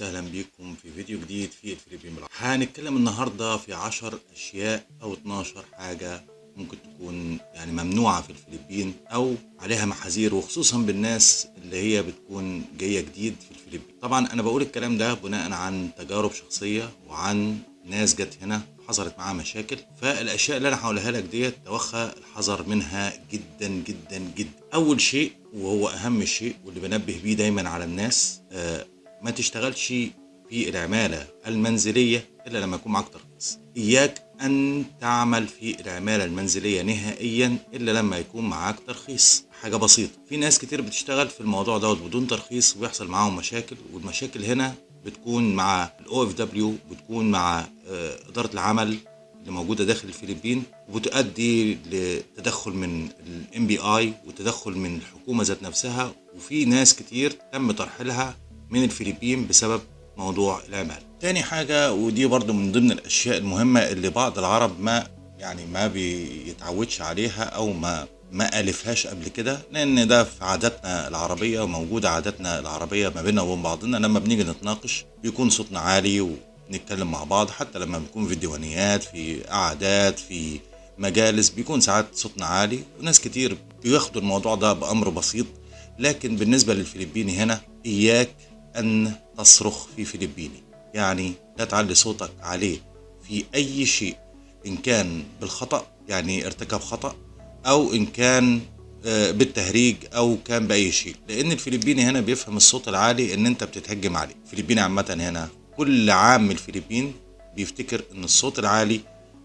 وسهلا بكم في فيديو جديد في الفلبين بالعربي هنتكلم النهارده في 10 أشياء أو 12 حاجة ممكن تكون يعني ممنوعة في الفلبين أو عليها محاذير وخصوصا بالناس اللي هي بتكون جاية جديد في الفلبين. طبعا أنا بقول الكلام ده بناء عن تجارب شخصية وعن ناس جت هنا حصلت معاها مشاكل. فالأشياء اللي أنا هقولها لك ديت توخى الحذر منها جدا جدا جدا. أول شيء وهو أهم شيء واللي بنبه بيه دايما على الناس آه ما تشتغلش في العمالة المنزلية إلا لما يكون معاك ترخيص. إياك أن تعمل في العمالة المنزلية نهائيا إلا لما يكون معاك ترخيص. حاجة بسيطة. في ناس كتير بتشتغل في الموضوع دوت بدون ترخيص ويحصل معاهم مشاكل والمشاكل هنا بتكون مع ال OFW بتكون مع آه، إدارة العمل اللي موجودة داخل الفلبين وبتؤدي لتدخل من ال NBI وتدخل من الحكومة ذات نفسها. وفي ناس كتير تم ترحيلها من الفلبين بسبب موضوع العمالة تاني حاجة ودي برضو من ضمن الأشياء المهمة اللي بعض العرب ما يعني ما بيتعودش عليها أو ما ما ألفهاش قبل كده لأن ده في عاداتنا العربية وموجودة عاداتنا العربية ما بيننا وبين بعضنا. لما بنيجي نتناقش بيكون صوتنا عالي ونتكلم مع بعض حتى لما بنكون في ديوانيات في قعدات في مجالس بيكون ساعات صوتنا عالي. وناس كتير بياخدوا الموضوع ده بأمر بسيط. لكن بالنسبة للفلبيني هنا إياك أن تصرخ في فلبيني. يعني لا تعلي صوتك عليه في أي شيء إن كان بالخطأ يعني ارتكب خطأ أو إن كان آه، بالتهريج أو كان بأي شيء. لأن الفلبيني هنا بيفهم الصوت العالي إن أنت بتتهجم عليه. الفلبيني عامة هنا كل عام الفلبين بيفتكر إن الصوت العالي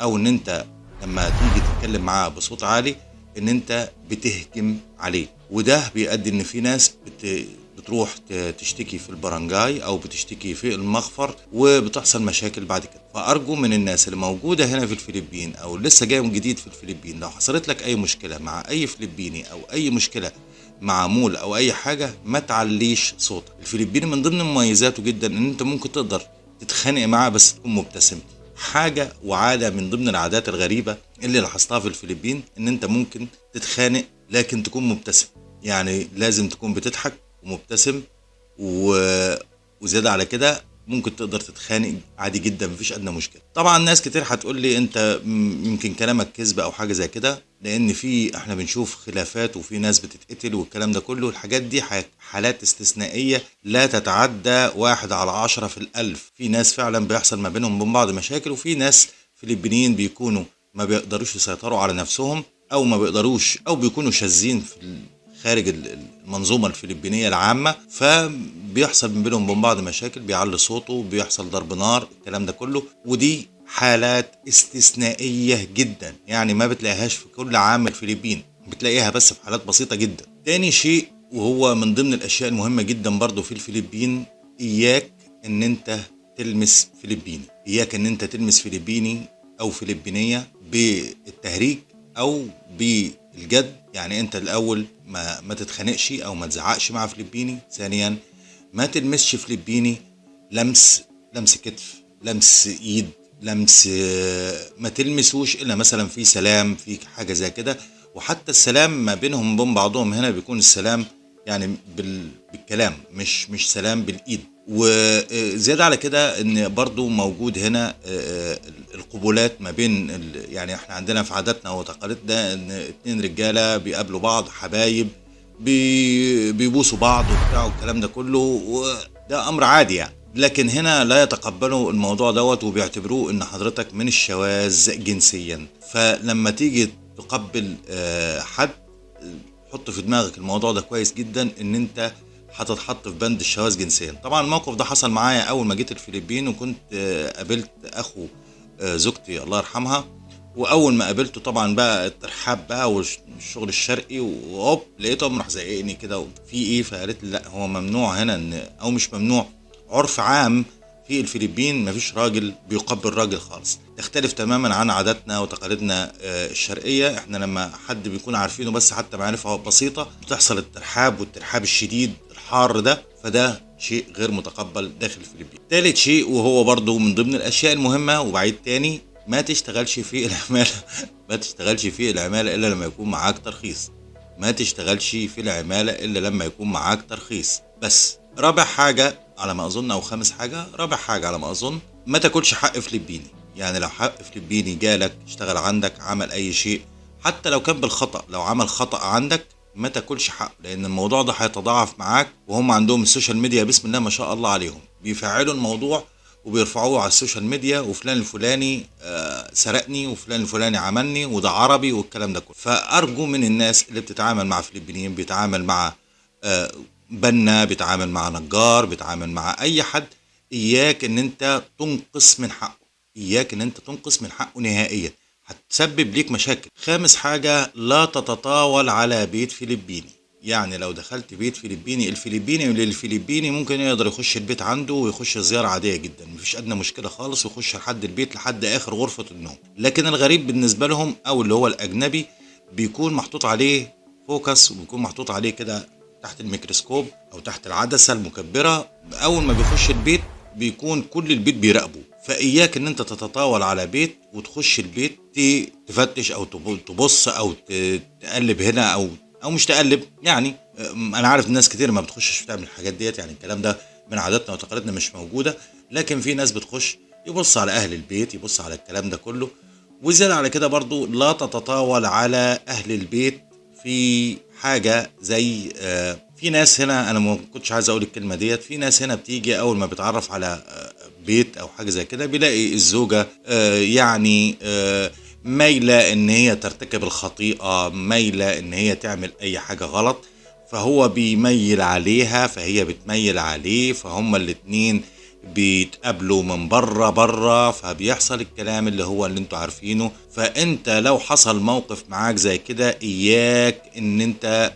أو إن أنت لما تيجي تتكلم معاه بصوت عالي إن أنت بتهجم عليه. وده بيؤدي إن في ناس بت بتروح تشتكي في البرنجاي أو بتشتكي في المخفر وبتحصل مشاكل بعد كده. فأرجو من الناس اللي موجودة هنا في الفلبين أو لسه جاي من جديد في الفلبين لو حصلت لك أي مشكلة مع أي فلبيني أو أي مشكلة مع مول أو أي حاجة ما تعليش صوتك. الفلبيني من ضمن مميزاته جدا إن أنت ممكن تقدر تتخانق معاه بس تكون مبتسم. حاجة وعادة من ضمن العادات الغريبة اللي لاحظتها في الفلبين إن أنت ممكن تتخانق لكن تكون مبتسم. يعني لازم تكون بتضحك ومبتسم و... وزيادة على كده ممكن تقدر تتخانق عادي جدا مفيش أدنى مشكلة. طبعا ناس كتير هتقول لي أنت يمكن كلامك كذب أو حاجة زي كده لأن في إحنا بنشوف خلافات وفي ناس بتتقتل والكلام ده كله. الحاجات دي حالات استثنائية لا تتعدى واحد على عشرة في الألف. في ناس فعلا بيحصل ما بينهم وبين بعض مشاكل وفي ناس فلبينيين بيكونوا ما بيقدروش يسيطروا على نفسهم أو ما بيقدروش أو بيكونوا شاذين في خارج ال- المنظومة الفلبينية العامة فبيحصل من بينهم وبين بعض مشاكل بيعلي صوته بيحصل ضرب نار الكلام ده كله. ودي حالات استثنائية جدا يعني ما بتلاقيهاش في كل عام الفلبين بتلاقيها بس في حالات بسيطة جدا. تاني شيء وهو من ضمن الأشياء المهمة جدا برضو في الفلبين إياك إن أنت تلمس فلبيني. إياك إن أنت تلمس فلبيني أو فلبينية بالتهريج أو بالجد يعني انت الأول ما ما تتخانقش أو ما تزعقش مع فلبيني. ثانيا ما تلمسش فلبيني لمس لمس كتف لمس إيد لمس ما تلمسوش إلا مثلا في سلام في حاجة زي كده. وحتى السلام ما بينهم وبين بعضهم هنا بيكون السلام يعني بال... بالكلام مش مش سلام بالإيد. وزيادة على كده إن برضو موجود هنا آه، القبولات ما بين يعني إحنا عندنا في عاداتنا وتقاليدنا إن اتنين رجالة بيقابلوا بعض حبايب بي- بيبوسوا بعض وبتاع والكلام ده كله وده أمر عادي يعني. لكن هنا لا يتقبلوا الموضوع دوت وبيعتبروه إن حضرتك من الشواذ جنسيا. فلما تيجي تقبل آه، حد حط في دماغك الموضوع ده كويس جدا إن أنت هتتحط في بند الشواذ جنسيا. طبعا الموقف ده حصل معايا أول ما جيت الفلبين وكنت آه، قابلت أخو آه، زوجتي الله يرحمها. وأول ما قابلته طبعا بقى الترحاب بقى والشغل الشرقي وهوب لقيته راح زقني كده في إيه؟ فقالت لي لا هو ممنوع هنا إن أو مش ممنوع. عرف عام في الفلبين مفيش راجل بيقبل راجل خالص. تختلف تماما عن عاداتنا وتقاليدنا آه، الشرقية. إحنا لما حد بيكون عارفينه بس حتى معرفة بسيطة بتحصل الترحاب والترحاب الشديد. الحار ده فده شيء غير متقبل داخل الفلبين ثالث شيء وهو برضو من ضمن الأشياء المهمة وبعيد تاني ما تشتغلش في العمالة. ما تشتغلش في العمالة إلا لما يكون معاك ترخيص. ما تشتغلش في العمالة إلا لما يكون معاك ترخيص. بس رابع حاجة على ما أظن أو خامس حاجة رابع حاجة على ما أظن ما تاكلش حق فلبيني. يعني لو حق فلبيني جالك اشتغل عندك عمل أي شيء حتى لو كان بالخطأ لو عمل خطأ عندك ما تاكلش حقه لأن الموضوع ده هيتضاعف معاك وهم عندهم ال social media بسم الله ما شاء الله عليهم. بيفعلوا الموضوع وبيرفعوه على ال social media وفلان الفلاني آه سرقني وفلان الفلاني عملني وده عربي والكلام ده كله. فأرجو من الناس اللي بتتعامل مع فلبينيين بيتعامل مع آه بنا بيتعامل مع نجار بيتعامل مع أي حد إياك إن أنت تنقص من حقه. إياك إن أنت تنقص من حقه نهائيا. هتسبب ليك مشاكل. خامس حاجة لا تتطاول على بيت فلبيني. يعني لو دخلت بيت فلبيني الفلبيني للفلبيني ممكن يقدر يخش البيت عنده ويخش زيارة عادية جدا. مفيش أدنى مشكلة خالص ويخش لحد البيت لحد آخر غرفة النوم. لكن الغريب بالنسبة لهم أو اللي هو الأجنبي بيكون محطوط عليه focus وبيكون محطوط عليه كده تحت الميكروسكوب أو تحت العدسة المكبرة. أول ما بيخش البيت بيكون كل البيت بيراقبه. فإياك إن أنت تتطاول على بيت وتخش البيت تفتش أو تبص أو تقلب هنا أو أو مش تقلب يعني أنا عارف ناس كتير ما بتخشش تعمل الحاجات ديت يعني الكلام ده من عاداتنا وتقاليدنا مش موجودة لكن في ناس بتخش يبص على أهل البيت يبص على الكلام ده كله وزيادة على كده برضو لا تتطاول على أهل البيت في حاجة زي آه في ناس هنا أنا ما كنتش عايز أقول الكلمة ديت في ناس هنا بتيجي أول ما بتعرف على بيت أو حاجة زي كده بيلاقي الزوجة يعني مايلة إن هي ترتكب الخطيئة مايلة إن هي تعمل أي حاجة غلط فهو بيميل عليها فهي بتميل عليه فهما الاتنين بيتقابلوا من بره بره فبيحصل الكلام اللي هو اللي أنتوا عارفينه. فأنت لو حصل موقف معاك زي كده إياك إن انت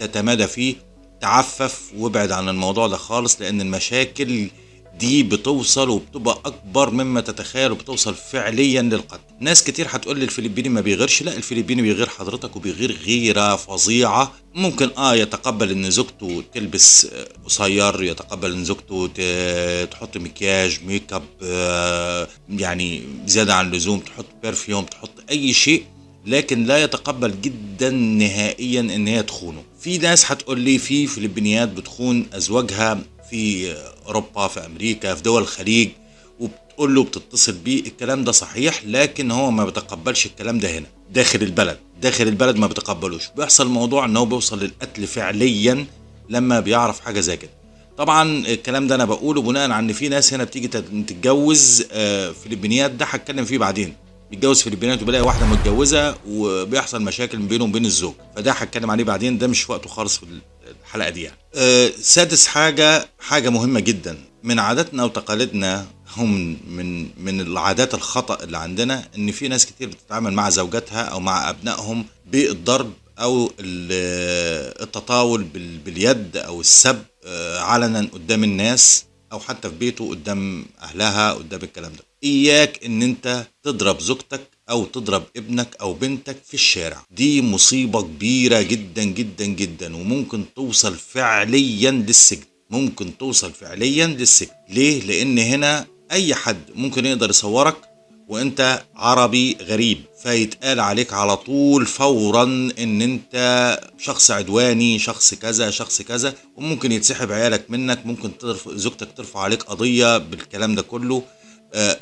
تتمادى فيه تعفف وابعد عن الموضوع ده خالص لأن المشاكل دي بتوصل وبتبقى أكبر مما تتخيل وبتوصل فعليا للقتل. ناس كتير هتقول لي الفلبيني ما بيغيرش. لا الفلبيني بيغير حضرتك وبيغير غيرة فظيعة. ممكن آه يتقبل إن زوجته تلبس قصير يتقبل إن زوجته تحط مكياج make up آه يعني زيادة عن اللزوم تحط perfume تحط أي شيء لكن لا يتقبل جدا نهائيا إن هي تخونه. في ناس هتقول لي في فلبينيات بتخون أزواجها في أوروبا في أمريكا في دول الخليج وبتقول له بتتصل بيه الكلام ده صحيح لكن هو ما بيتقبلش الكلام ده هنا داخل البلد داخل البلد ما بيتقبلوش. بيحصل موضوع إن هو بيوصل للقتل فعليا لما بيعرف حاجة زي كده. طبعا الكلام ده أنا بقوله بناء على إن في ناس هنا بتيجي تتجوز فلبينيات ده هتكلم فيه بعدين. بيتجوز فلبينات وبيلاقي واحدة متجوزة وبيحصل مشاكل بينه وبين الزوج فده هتكلم عليه بعدين ده مش وقته خالص في الحلقة دي يعني. أه سادس حاجة حاجة مهمة جدا من عاداتنا وتقاليدنا هم من من العادات الخطأ اللي عندنا إن في ناس كتير بتتعامل مع زوجاتها أو مع أبنائهم بالضرب أو التطاول باليد أو السب علنا قدام الناس أو حتى في بيته قدام أهلها قدام الكلام ده إياك إن أنت تضرب زوجتك أو تضرب ابنك أو بنتك في الشارع. دي مصيبة كبيرة جدا جدا جدا وممكن توصل فعليا للسجن. ممكن توصل فعليا للسجن. ليه؟ لأن هنا أي حد ممكن يقدر يصورك وأنت عربي غريب فيتقال عليك على طول فورا إن أنت شخص عدواني شخص كذا شخص كذا وممكن يتسحب عيالك منك ممكن. زوجتك ترفع عليك قضية بالكلام ده كله.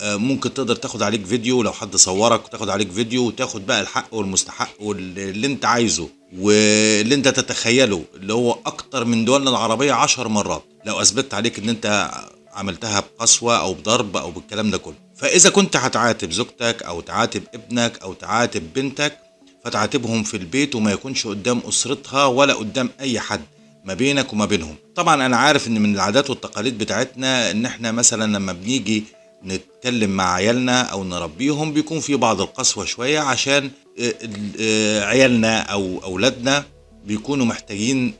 ممكن تقدر تاخد عليك فيديو لو حد صورك وتاخد عليك فيديو وتاخد بقى الحق والمستحق واللي انت عايزه واللي انت تتخيله اللي هو أكتر من دولنا العربية عشر مرات. لو أثبتت عليك إن انت عملتها بقسوة أو بضرب أو بالكلام ده كله. فإذا كنت هتعاتب زوجتك أو تعاتب ابنك أو تعاتب بنتك فتعاتبهم في البيت وما يكونش قدام أسرتها ولا قدام أي حد ما بينك وما بينهم. طبعا أنا عارف إن من العادات والتقاليد بتاعتنا إن إحنا مثلا لما بنيجي نتكلم مع عيالنا أو نربيهم بيكون في بعض القسوة شوية عشان عيالنا أو أولادنا بيكونوا محتاجين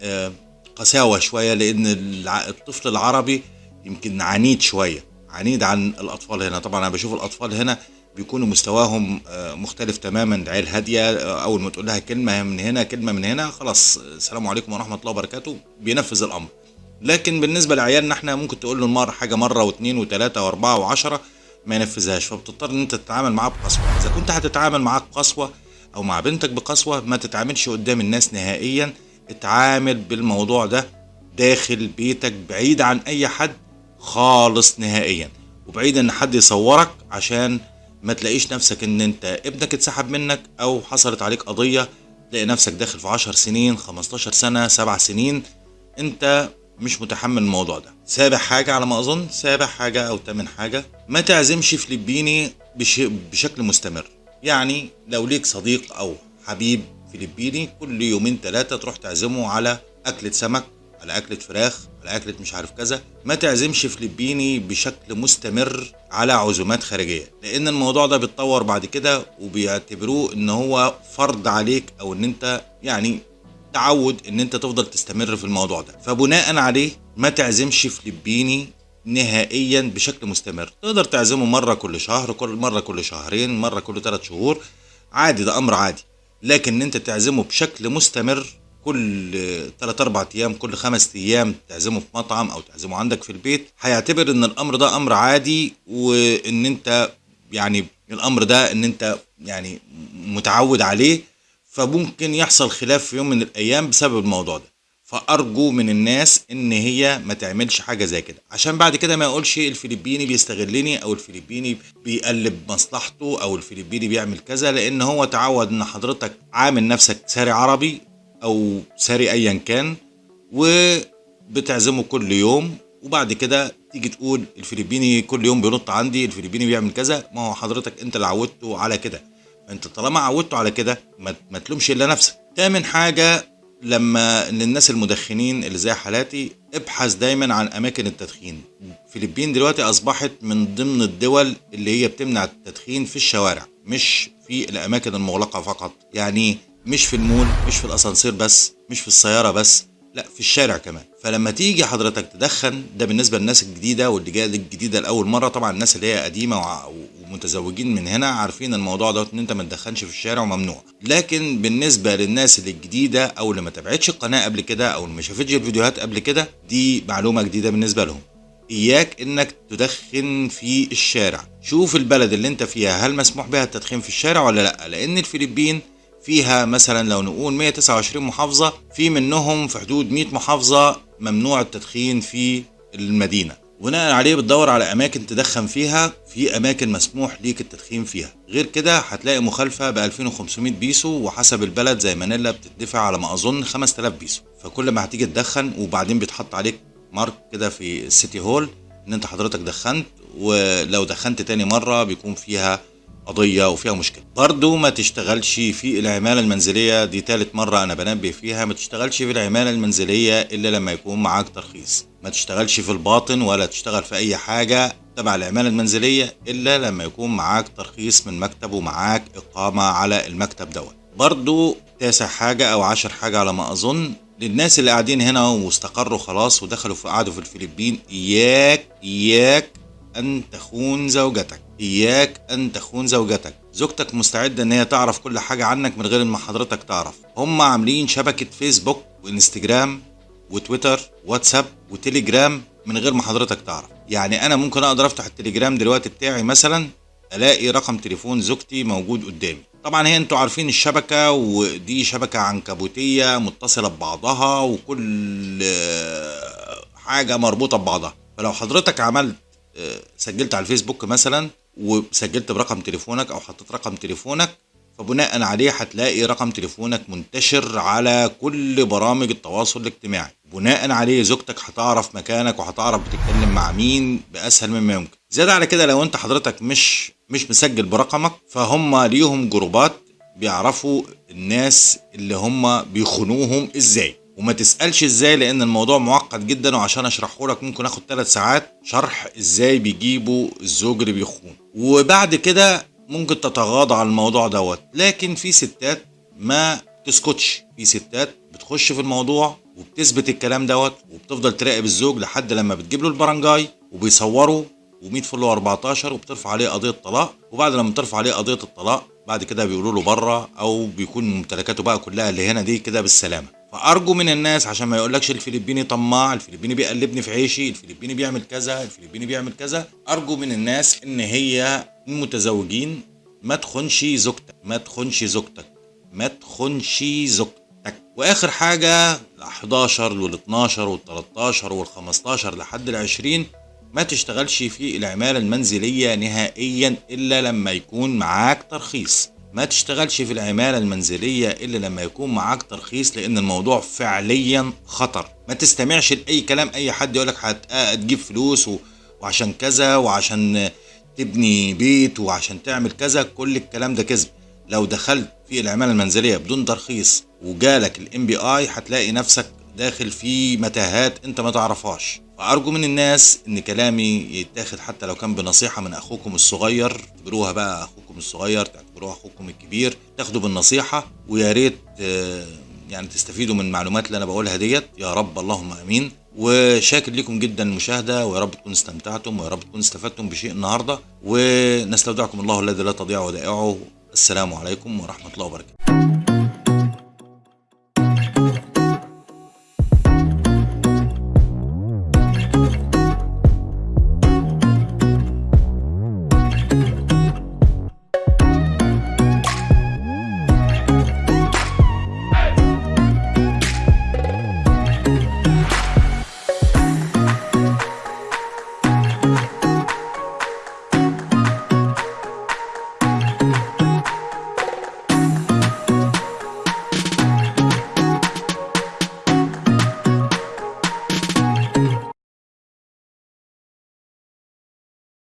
قساوة شوية لأن الطفل العربي يمكن عنيد شوية عنيد عن الأطفال هنا. طبعا أنا بشوف الأطفال هنا بيكونوا مستواهم مختلف تماما عيل هادية أول ما تقول لها كلمة من هنا كلمة من هنا خلاص السلام عليكم ورحمة الله وبركاته بينفذ الأمر. لكن بالنسبة لعيالنا إحنا ممكن تقول له المرة حاجة مرة واثنين وثلاثه واربعة وعشرة ما ينفذهاش. فبتضطر إن أنت تتعامل معاه بقسوة. إذا كنت هتتعامل معاه بقسوة أو مع بنتك بقسوة ما تتعاملش قدام الناس نهائيا. اتعامل بالموضوع ده داخل بيتك بعيد عن أي حد خالص نهائيا. وبعيد إن حد يصورك عشان ما تلاقيش نفسك إن أنت ابنك اتسحب منك أو حصلت عليك قضية تلاقي نفسك داخل في 10 سنين 15 سنة 7 سنين. أنت مش متحمل الموضوع ده. سابع حاجة على ما أظن سابع حاجة أو تامن حاجة. ما تعزمش فلبيني بش... بشكل مستمر. يعني لو ليك صديق أو حبيب فلبيني كل يومين ثلاثة تروح تعزمه على أكلة سمك على أكلة فراخ على أكلة مش عارف كذا. ما تعزمش فلبيني بشكل مستمر على عزومات خارجية. لأن الموضوع ده بيتطور بعد كده وبيعتبروه إن هو فرض عليك أو إن أنت يعني تعود إن أنت تفضل تستمر في الموضوع ده. فبناء عليه ما تعزمش فلبيني نهائيا بشكل مستمر. تقدر تعزمه مرة كل شهر كل مرة كل شهرين مرة كل ثلاث شهور. عادي ده أمر عادي. لكن إن أنت تعزمه بشكل مستمر كل 3 4 أيام كل خمس أيام تعزمه في مطعم أو تعزمه عندك في البيت هيعتبر إن الأمر ده أمر عادي وإن أنت يعني الأمر ده إن أنت يعني متعود عليه فممكن يحصل خلاف في يوم من الأيام بسبب الموضوع ده. فأرجو من الناس إن هي ما تعملش حاجة زي كده. عشان بعد كده ما يقولش الفلبيني بيستغلني أو الفلبيني بيقلب مصلحته أو الفلبيني بيعمل كذا لأن هو تعود إن حضرتك عامل نفسك ساري عربي أو ساري ايا كان وبتعزمه كل يوم وبعد كده تيجي تقول الفلبيني كل يوم بينط عندي الفلبيني بيعمل كذا. ما هو حضرتك أنت اللي عودته على كده. انت طالما عودته على كده ما, تلومش إلا نفسك. تامن حاجة لما للناس المدخنين اللي زي حالاتي ابحث دايما عن أماكن التدخين. فلبين دلوقتي أصبحت من ضمن الدول اللي هي بتمنع التدخين في الشوارع مش في الأماكن المغلقة فقط. يعني مش في المول مش في الأسانسير بس مش في السيارة بس لا في الشارع كمان. فلما تيجي حضرتك تدخن ده بالنسبة للناس الجديدة واللي جاية الجديدة لأول مرة طبعا الناس اللي هي قديمة ومتزوجين من هنا عارفين الموضوع ده إن أنت ما تدخنش في الشارع وممنوع. لكن بالنسبة للناس اللي الجديدة أو اللي ما تابعتش القناة قبل كده أو اللي ما شافتش الفيديوهات قبل كده دي معلومة جديدة بالنسبة لهم. إياك إنك تدخن في الشارع. شوف البلد اللي أنت فيها هل مسموح بها التدخين في الشارع ولا لأ؟ لأن الفلبين فيها مثلا لو نقول 129 محافظة في منهم في حدود 100 محافظة ممنوع التدخين في المدينة. بناء عليه بتدور على أماكن تدخن فيها في أماكن مسموح ليك التدخين فيها. غير كده هتلاقي مخالفة ب 2500 بيسو وحسب البلد زي مانيلا بتدفع على ما أظن 5000 بيسو. فكل ما هتيجي تدخن وبعدين بيتحط عليك mark كده في ال city hall إن أنت حضرتك دخنت ولو دخنت تاني مرة بيكون فيها قضية وفيها مشكلة. برضو ما تشتغلش في العمالة المنزلية دي تالت مرة أنا بنبه فيها. ما تشتغلش في العمالة المنزلية إلا لما يكون معاك ترخيص. ما تشتغلش في الباطن ولا تشتغل في أي حاجة تبع العمالة المنزلية إلا لما يكون معاك ترخيص من مكتب ومعاك إقامة على المكتب دوت. برضو تاسع حاجة أو عشر حاجة على ما أظن. للناس اللي قاعدين هنا واستقروا خلاص ودخلوا في قعدوا في الفلبين إياك إياك أن تخون زوجتك. إياك أن تخون زوجتك. زوجتك مستعدة إن هي تعرف كل حاجة عنك من غير ما حضرتك تعرف. هم عاملين شبكة فيسبوك وإنستجرام وتويتر واتساب وتليجرام من غير ما حضرتك تعرف. يعني أنا ممكن أقدر أفتح التليجرام دلوقتي بتاعي مثلا ألاقي رقم تليفون زوجتي موجود قدامي. طبعا هي أنتوا عارفين الشبكة ودي شبكة عنكبوتية متصلة ببعضها وكل حاجة مربوطة ببعضها. فلو حضرتك عملت آه، سجلت على الفيسبوك مثلا وسجلت برقم تليفونك أو حطيت رقم تليفونك فبناء عليه هتلاقي رقم تليفونك منتشر على كل برامج التواصل الاجتماعي. بناء عليه زوجتك هتعرف مكانك وهتعرف بتتكلم مع مين بأسهل مما يمكن. زيادة على كده لو أنت حضرتك مش مش مسجل برقمك فهم ليهم جروبات بيعرفوا الناس اللي هم بيخونوهم إزاي. وما تسألش إزاي لأن الموضوع معقد جدا وعشان أشرحه لك ممكن آخد ثلاث ساعات شرح إزاي بيجيبوا الزوج اللي بيخون. وبعد كده ممكن تتغاضى عن الموضوع دوت. لكن في ستات ما تسكتش. في ستات بتخش في الموضوع وبتثبت الكلام دوت وبتفضل تراقب الزوج لحد لما بتجيب له البرنجاي وبيصوروا و100 فل 14 وبترفع عليه قضية طلاق وبعد لما ترفع عليه قضية الطلاق بعد كده بيقولوا له بره أو بيكون ممتلكاته بقى كلها اللي هنا دي كده بالسلامة. فأرجو من الناس عشان ما يقولكش الفلبيني طماع الفلبيني بيقلبني في عيشي الفلبيني بيعمل كذا الفلبيني بيعمل كذا. أرجو من الناس إن هي المتزوجين ما تخونش زوجتك ما تخونش زوجتك ما تخونش زوجتك. تك. وآخر حاجة ال 11 وال 12 وال 13 وال 15 لحد ال 20 ما تشتغلش في العمالة المنزلية نهائيا إلا لما يكون معاك ترخيص. ما تشتغلش في العمالة المنزلية إلا لما يكون معاك ترخيص لأن الموضوع فعليا خطر ما تستمعش لأي كلام أي حد يقولك هت- هتجيب فلوس. وعشان كذا وعشان تبني بيت وعشان تعمل كذا كل الكلام ده كذب لو دخلت في العمالة المنزلية بدون ترخيص وجالك الام بي اي هتلاقي نفسك داخل في متاهات أنت ما تعرفهاش فارجو من الناس إن كلامي يتاخد حتى لو كان بنصيحة من أخوكم الصغير. تعتبروها بقى أخوكم الصغير تعتبروها أخوكم الكبير. تاخدوا بالنصيحة ويا ريت آه، يعني تستفيدوا من المعلومات اللي أنا بقولها ديت. يا رب اللهم آمين. وشاكر لكم جدا المشاهده ويا رب تكونوا استمتعتم. ويا رب تكونوا استفدتم بشيء النهارده. ونستودعكم الله الذي لا تضيع ودائعه. السلام عليكم ورحمة الله وبركاته.